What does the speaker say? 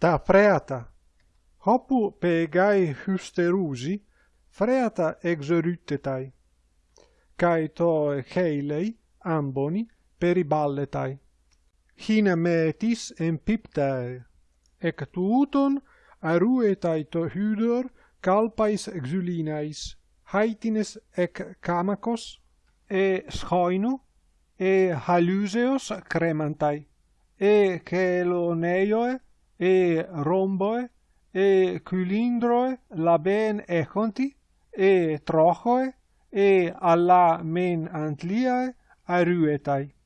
ta freata. Hopu pegai hysterusi freata exerutetai. Kai to heilei amboni periballetai hina metis empiptae ec tuuton aruetai to hydor calpais exulinais haitines ec camakos e schoino e haluseos cremantai e celoneioe e romboe, e cylindroe laben echonti e trochoe e alla men antliae aruetai.